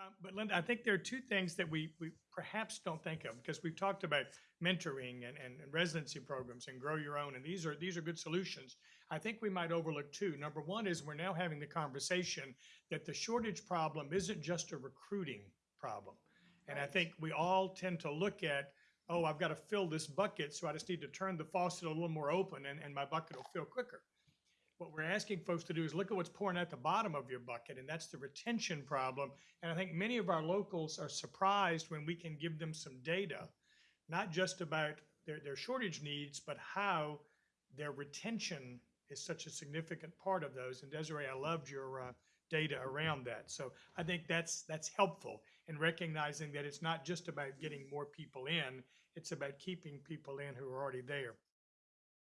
Um, But Linda, I think there are two things that we, we perhaps don't think of, because we've talked about mentoring and, and and residency programs and grow your own, and these are, these are good solutions. I think we might overlook two. Number one is we're now having the conversation that the shortage problem isn't just a recruiting problem. And I think we all tend to look at, oh, I've got to fill this bucket, so I just need to turn the faucet a little more open and, and my bucket will fill quicker. What we're asking folks to do is look at what's pouring at the bottom of your bucket, and that's the retention problem. And I think many of our locals are surprised when we can give them some data, not just about their, their shortage needs, but how their retention is such a significant part of those. And Desiree, I loved your uh, data around that. So I think that's that's helpful in recognizing that it's not just about getting more people in; it's about keeping people in who are already there.